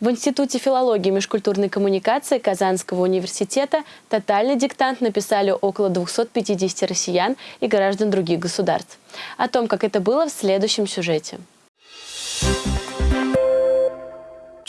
В Институте филологии и межкультурной коммуникации Казанского университета тотальный диктант написали около 250 россиян и граждан других государств. О том, как это было, в следующем сюжете.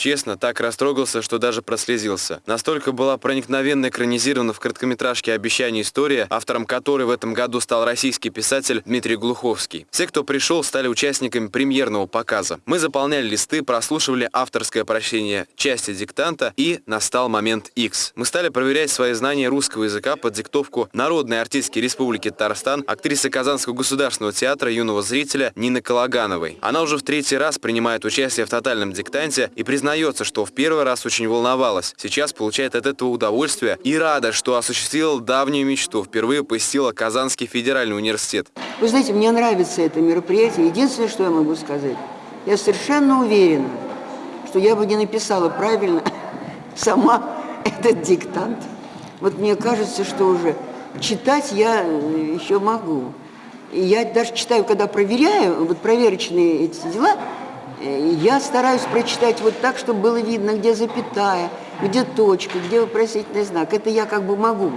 Честно, так растрогался, что даже прослезился. Настолько была проникновенно экранизирована в короткометражке «Обещание история», автором которой в этом году стал российский писатель Дмитрий Глуховский. Все, кто пришел, стали участниками премьерного показа. Мы заполняли листы, прослушивали авторское прощение части диктанта и настал момент X. Мы стали проверять свои знания русского языка под диктовку народной артистки Республики Татарстан, актрисы Казанского государственного театра юного зрителя Нины Калагановой. Она уже в третий раз принимает участие в тотальном диктанте и признает признается, что в первый раз очень волновалась. Сейчас получает от этого удовольствие и рада, что осуществила давнюю мечту. Впервые посетила Казанский федеральный университет. Вы знаете, мне нравится это мероприятие. Единственное, что я могу сказать, я совершенно уверена, что я бы не написала правильно сама этот диктант. Вот мне кажется, что уже читать я э, еще могу. Я даже читаю, когда проверяю, вот проверочные эти дела, я стараюсь прочитать вот так, чтобы было видно, где запятая, где точка, где вопросительный знак. Это я как бы могу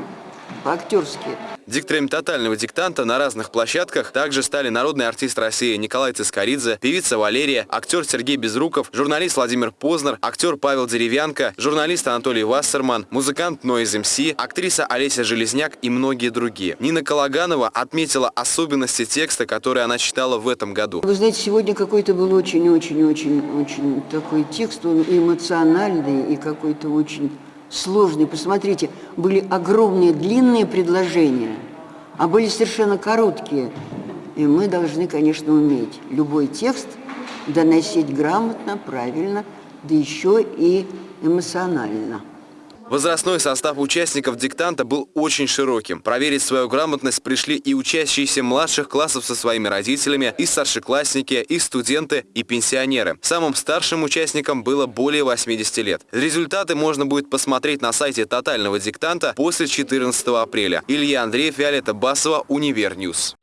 по-актерски. Дикторами тотального диктанта на разных площадках также стали народный артист России Николай Цискоридзе, певица Валерия, актер Сергей Безруков, журналист Владимир Познер, актер Павел Деревянко, журналист Анатолий Вассерман, музыкант Нойз МС, актриса Олеся Железняк и многие другие. Нина Калаганова отметила особенности текста, который она читала в этом году. Вы знаете, сегодня какой-то был очень-очень-очень-очень такой текст, он эмоциональный и какой-то очень сложные. Посмотрите, были огромные длинные предложения, а были совершенно короткие. И мы должны, конечно, уметь любой текст доносить грамотно, правильно, да еще и эмоционально. Возрастной состав участников диктанта был очень широким. Проверить свою грамотность пришли и учащиеся младших классов со своими родителями, и старшеклассники, и студенты, и пенсионеры. Самым старшим участникам было более 80 лет. Результаты можно будет посмотреть на сайте тотального диктанта после 14 апреля. Илья Андреев, Виолетта Басова, Универньюз.